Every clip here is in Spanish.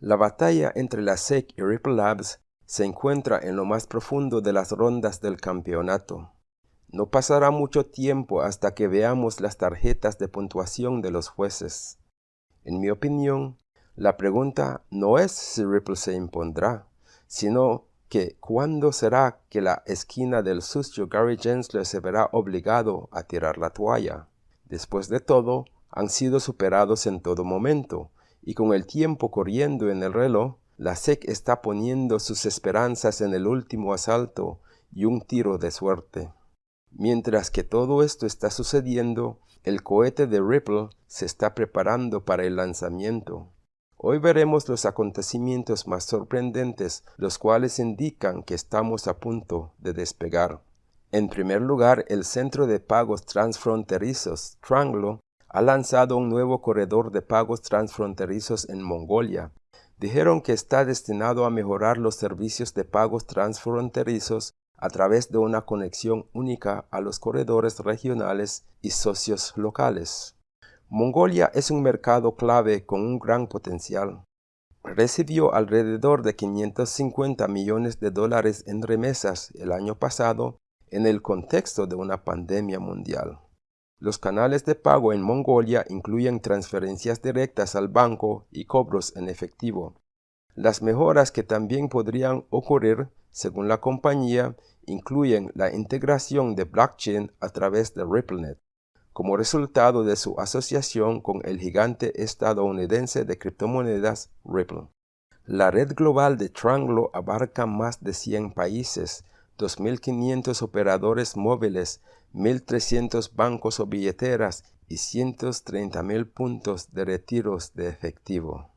La batalla entre la SEC y Ripple Labs se encuentra en lo más profundo de las rondas del campeonato. No pasará mucho tiempo hasta que veamos las tarjetas de puntuación de los jueces. En mi opinión, la pregunta no es si Ripple se impondrá, sino que cuándo será que la esquina del sucio Gary Gensler se verá obligado a tirar la toalla. Después de todo, han sido superados en todo momento, y con el tiempo corriendo en el reloj, la SEC está poniendo sus esperanzas en el último asalto y un tiro de suerte. Mientras que todo esto está sucediendo, el cohete de Ripple se está preparando para el lanzamiento. Hoy veremos los acontecimientos más sorprendentes, los cuales indican que estamos a punto de despegar. En primer lugar, el Centro de Pagos Transfronterizos, Tranglo, ha lanzado un nuevo corredor de pagos transfronterizos en Mongolia, dijeron que está destinado a mejorar los servicios de pagos transfronterizos a través de una conexión única a los corredores regionales y socios locales. Mongolia es un mercado clave con un gran potencial. Recibió alrededor de 550 millones de dólares en remesas el año pasado en el contexto de una pandemia mundial. Los canales de pago en Mongolia incluyen transferencias directas al banco y cobros en efectivo. Las mejoras que también podrían ocurrir, según la compañía, incluyen la integración de blockchain a través de RippleNet, como resultado de su asociación con el gigante estadounidense de criptomonedas Ripple. La red global de Tranglo abarca más de 100 países, 2.500 operadores móviles 1.300 bancos o billeteras y 130.000 puntos de retiros de efectivo.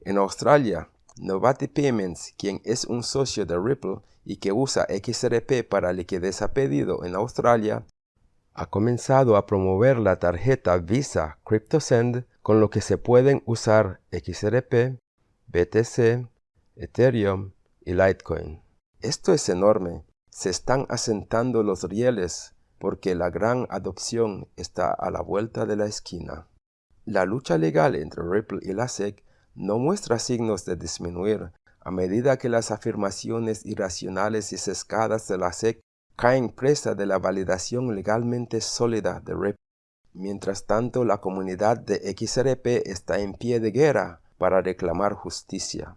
En Australia, Novati Payments, quien es un socio de Ripple y que usa XRP para liquidez a pedido en Australia, ha comenzado a promover la tarjeta Visa CryptoSend con lo que se pueden usar XRP, BTC, Ethereum y Litecoin. Esto es enorme. Se están asentando los rieles porque la gran adopción está a la vuelta de la esquina. La lucha legal entre Ripple y la SEC no muestra signos de disminuir a medida que las afirmaciones irracionales y sesgadas de la SEC caen presa de la validación legalmente sólida de Ripple. Mientras tanto, la comunidad de XRP está en pie de guerra para reclamar justicia.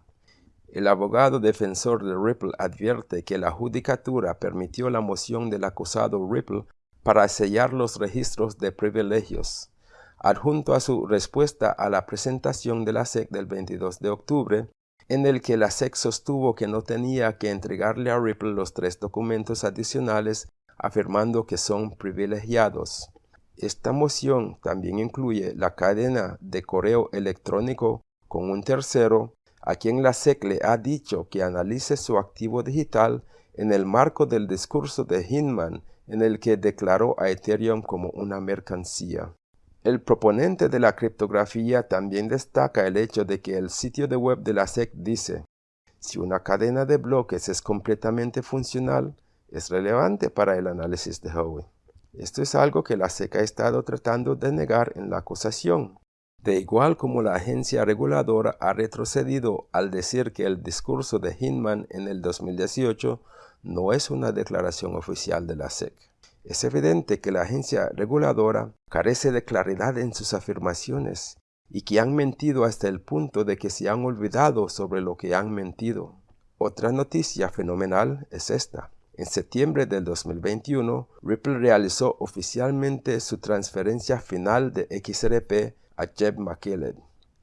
El abogado defensor de Ripple advierte que la judicatura permitió la moción del acusado Ripple para sellar los registros de privilegios. Adjunto a su respuesta a la presentación de la SEC del 22 de octubre, en el que la SEC sostuvo que no tenía que entregarle a Ripple los tres documentos adicionales afirmando que son privilegiados. Esta moción también incluye la cadena de correo electrónico con un tercero a quien la SEC le ha dicho que analice su activo digital en el marco del discurso de Hinman en el que declaró a Ethereum como una mercancía. El proponente de la criptografía también destaca el hecho de que el sitio de web de la SEC dice, si una cadena de bloques es completamente funcional, es relevante para el análisis de Howey. Esto es algo que la SEC ha estado tratando de negar en la acusación, de igual como la agencia reguladora ha retrocedido al decir que el discurso de Hinman en el 2018 no es una declaración oficial de la SEC. Es evidente que la agencia reguladora carece de claridad en sus afirmaciones y que han mentido hasta el punto de que se han olvidado sobre lo que han mentido. Otra noticia fenomenal es esta. En septiembre del 2021, Ripple realizó oficialmente su transferencia final de XRP a Jeb McKeleb.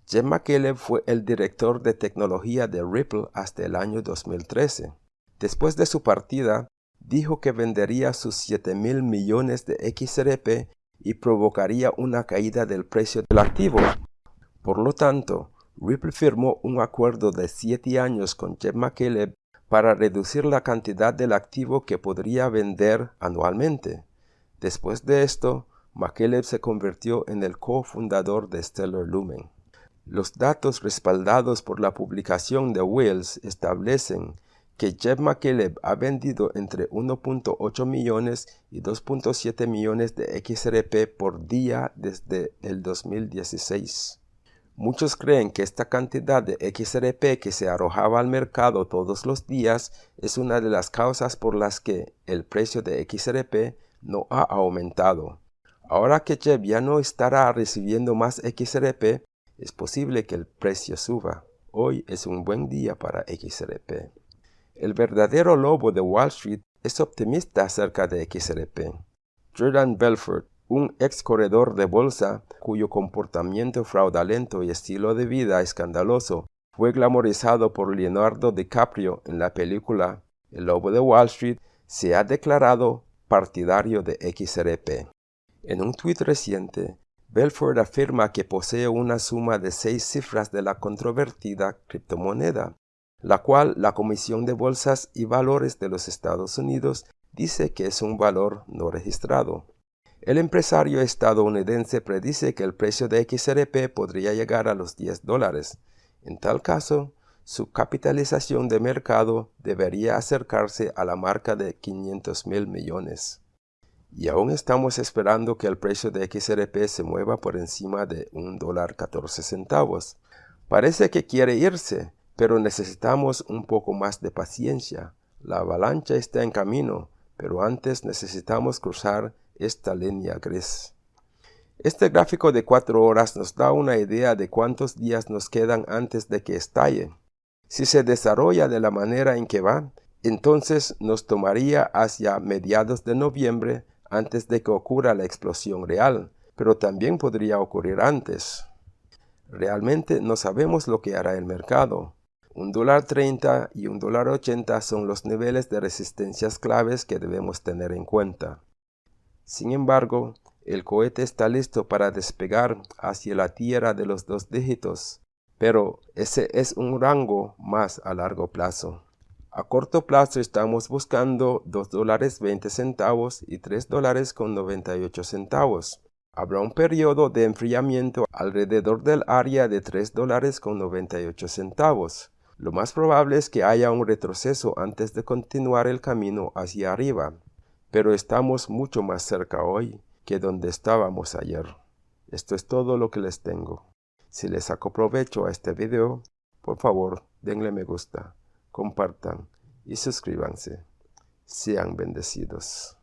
Jeb McKeleb fue el director de tecnología de Ripple hasta el año 2013. Después de su partida, dijo que vendería sus 7 mil millones de XRP y provocaría una caída del precio del activo. Por lo tanto, Ripple firmó un acuerdo de 7 años con Jeb McKeleb para reducir la cantidad del activo que podría vender anualmente. Después de esto, McKeleb se convirtió en el cofundador de Stellar Lumen. Los datos respaldados por la publicación de Wells establecen que Jeff McKeleb ha vendido entre 1.8 millones y 2.7 millones de XRP por día desde el 2016. Muchos creen que esta cantidad de XRP que se arrojaba al mercado todos los días es una de las causas por las que el precio de XRP no ha aumentado. Ahora que Jeb ya no estará recibiendo más XRP, es posible que el precio suba. Hoy es un buen día para XRP. El verdadero lobo de Wall Street es optimista acerca de XRP. Jordan Belfort, un ex corredor de bolsa cuyo comportamiento fraudulento y estilo de vida escandaloso fue glamorizado por Leonardo DiCaprio en la película El Lobo de Wall Street, se ha declarado partidario de XRP. En un tuit reciente, Belfort afirma que posee una suma de seis cifras de la controvertida criptomoneda, la cual la Comisión de Bolsas y Valores de los Estados Unidos dice que es un valor no registrado. El empresario estadounidense predice que el precio de XRP podría llegar a los 10 dólares. En tal caso, su capitalización de mercado debería acercarse a la marca de 500 mil millones. Y aún estamos esperando que el precio de XRP se mueva por encima de un dólar 14 centavos. Parece que quiere irse, pero necesitamos un poco más de paciencia. La avalancha está en camino, pero antes necesitamos cruzar esta línea gris. Este gráfico de cuatro horas nos da una idea de cuántos días nos quedan antes de que estalle. Si se desarrolla de la manera en que va, entonces nos tomaría hacia mediados de noviembre antes de que ocurra la explosión real, pero también podría ocurrir antes. Realmente no sabemos lo que hará el mercado. Un dólar 30 y un dólar 80 son los niveles de resistencias claves que debemos tener en cuenta. Sin embargo, el cohete está listo para despegar hacia la tierra de los dos dígitos, pero ese es un rango más a largo plazo. A corto plazo estamos buscando 2 dólares 20 centavos y 3 dólares con 98 centavos. Habrá un periodo de enfriamiento alrededor del área de 3 dólares con 98 centavos. Lo más probable es que haya un retroceso antes de continuar el camino hacia arriba pero estamos mucho más cerca hoy que donde estábamos ayer. Esto es todo lo que les tengo. Si les saco provecho a este video, por favor denle me gusta, compartan y suscríbanse. Sean bendecidos.